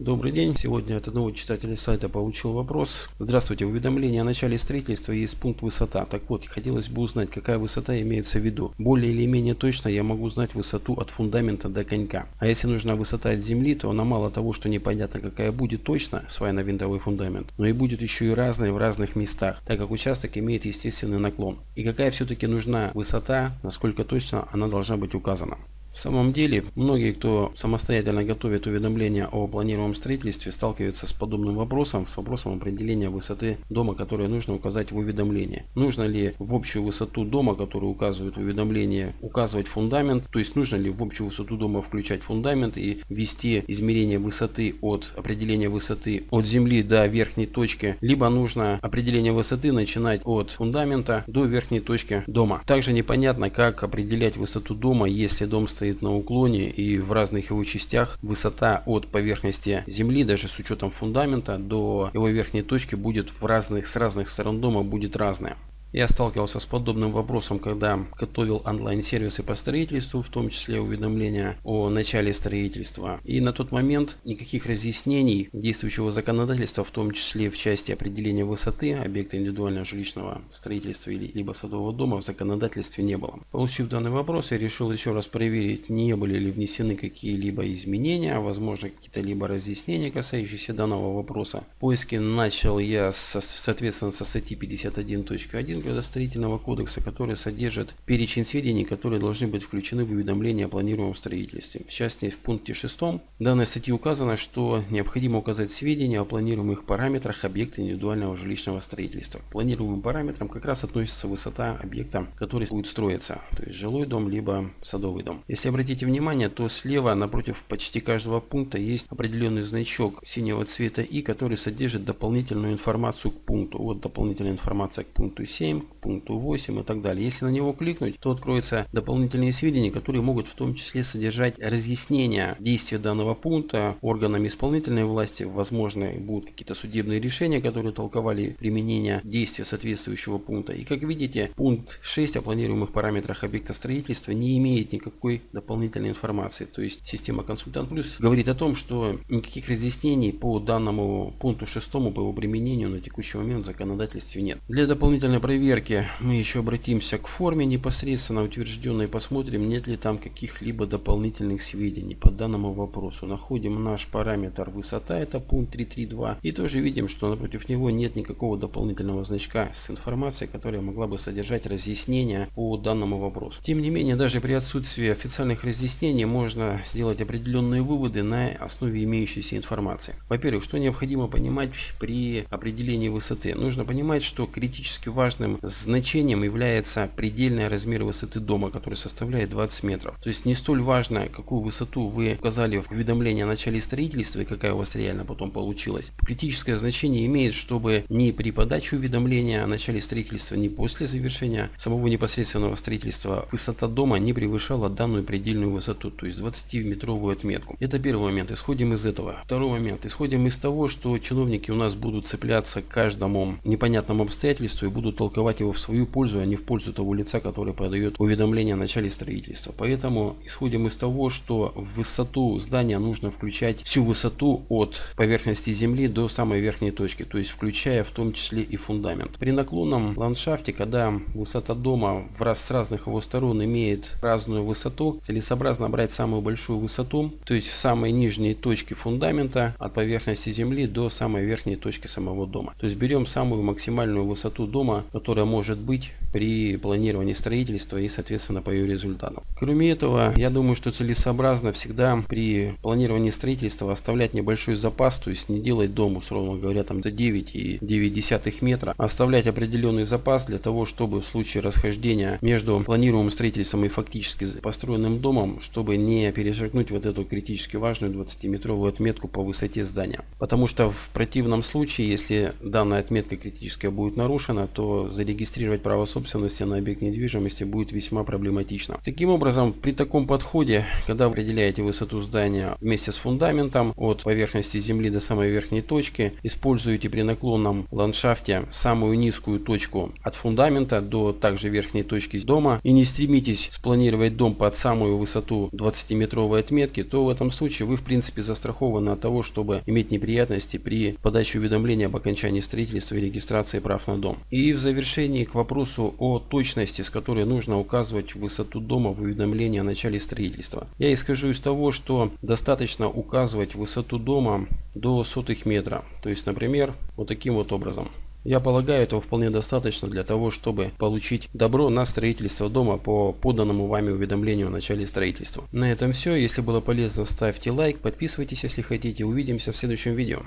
Добрый день. Сегодня от одного читателя сайта получил вопрос. Здравствуйте. В уведомлении о начале строительства есть пункт высота. Так вот, хотелось бы узнать, какая высота имеется в виду. Более или менее точно я могу знать высоту от фундамента до конька. А если нужна высота от земли, то она мало того, что непонятно какая будет точно, свайно-винтовой фундамент, но и будет еще и разная в разных местах, так как участок имеет естественный наклон. И какая все-таки нужна высота, насколько точно она должна быть указана. В самом деле, многие, кто самостоятельно готовит уведомления о планируемом строительстве, сталкиваются с подобным вопросом, с вопросом определения высоты дома, которую нужно указать в уведомлении. Нужно ли в общую высоту дома, которую указывает в уведомлении, указывать фундамент, то есть нужно ли в общую высоту дома включать фундамент и ввести измерение высоты от определения высоты от земли до верхней точки, либо нужно определение высоты начинать от фундамента до верхней точки дома. Также непонятно, как определять высоту дома, если дом стоит стоит на уклоне и в разных его частях высота от поверхности земли, даже с учетом фундамента, до его верхней точки будет в разных, с разных сторон дома будет разная. Я сталкивался с подобным вопросом, когда готовил онлайн-сервисы по строительству, в том числе уведомления о начале строительства. И на тот момент никаких разъяснений действующего законодательства, в том числе в части определения высоты объекта индивидуального жилищного строительства или либо садового дома в законодательстве не было. Получив данный вопрос, я решил еще раз проверить, не были ли внесены какие-либо изменения, возможно какие-то либо разъяснения, касающиеся данного вопроса. Поиски начал я со, соответственно со статьи 51.1 1 градостроительного кодекса, который содержит перечень сведений, которые должны быть включены в уведомление о планируемом строительстве. В частности, в пункте 6 данной статьи указано, что необходимо указать сведения о планируемых параметрах объекта индивидуального жилищного строительства. К планируемым параметрам как раз относится высота объекта, который будет строиться, то есть жилой дом либо садовый дом. Если обратите внимание, то слева напротив почти каждого пункта есть определенный значок синего цвета и, который содержит дополнительную информацию к пункту. Вот дополнительная информация к пункту 7 7, к пункту 8 и так далее. Если на него кликнуть, то откроются дополнительные сведения, которые могут в том числе содержать разъяснение действия данного пункта органами исполнительной власти. Возможно, будут какие-то судебные решения, которые толковали применение действия соответствующего пункта. И как видите, пункт 6 о планируемых параметрах объекта строительства не имеет никакой дополнительной информации. То есть система Консультант Плюс говорит о том, что никаких разъяснений по данному пункту 6 по его применению на текущий момент в законодательстве нет. Для дополнительной проверки мы еще обратимся к форме непосредственно утвержденной, посмотрим, нет ли там каких-либо дополнительных сведений по данному вопросу. Находим наш параметр высота, это пункт 332, и тоже видим, что напротив него нет никакого дополнительного значка с информацией, которая могла бы содержать разъяснения по данному вопросу. Тем не менее, даже при отсутствии официальных разъяснений можно сделать определенные выводы на основе имеющейся информации. Во-первых, что необходимо понимать при определении высоты? Нужно понимать, что критически важно важным значением является предельный размер высоты дома, который составляет 20 метров. То есть не столь важно, какую высоту вы указали в уведомлении о начале строительства и какая у вас реально потом получилась. Критическое значение имеет, чтобы ни при подаче уведомления о начале строительства, ни после завершения самого непосредственного строительства высота дома не превышала данную предельную высоту, то есть 20-метровую отметку. Это первый момент. Исходим из этого. Второй момент. Исходим из того, что чиновники у нас будут цепляться к каждому непонятному обстоятельству и будут толковать его в свою пользу, а не в пользу того лица, который подает уведомление о начале строительства. Поэтому исходим из того, что в высоту здания нужно включать всю высоту от поверхности земли до самой верхней точки, то есть включая в том числе и фундамент. При наклонном ландшафте, когда высота дома в раз с разных его сторон имеет разную высоту, целесообразно брать самую большую высоту, то есть в самой нижней точке фундамента от поверхности земли до самой верхней точки самого дома. То есть берем самую максимальную высоту дома, может быть при планировании строительства и соответственно по ее результатам. Кроме этого, я думаю, что целесообразно всегда при планировании строительства оставлять небольшой запас, то есть не делать дом, условно говоря, там за 9 и 9 десятых метра, а оставлять определенный запас для того, чтобы в случае расхождения между планируемым строительством и фактически построенным домом, чтобы не перешагнуть вот эту критически важную 20-метровую отметку по высоте здания. Потому что в противном случае, если данная отметка критическая будет нарушена, то зарегистрировать право собственности на объект недвижимости будет весьма проблематично. Таким образом, при таком подходе, когда вы определяете высоту здания вместе с фундаментом от поверхности земли до самой верхней точки, используете при наклонном ландшафте самую низкую точку от фундамента до также верхней точки дома и не стремитесь спланировать дом под самую высоту 20-метровой отметки, то в этом случае вы в принципе застрахованы от того, чтобы иметь неприятности при подаче уведомления об окончании строительства и регистрации прав на дом. И в завершении к вопросу о точности, с которой нужно указывать высоту дома в уведомлении о начале строительства. Я исхожу из того, что достаточно указывать высоту дома до сотых метра. То есть, например, вот таким вот образом. Я полагаю, этого вполне достаточно для того, чтобы получить добро на строительство дома по поданному вами уведомлению о начале строительства. На этом все. Если было полезно, ставьте лайк, подписывайтесь, если хотите. Увидимся в следующем видео.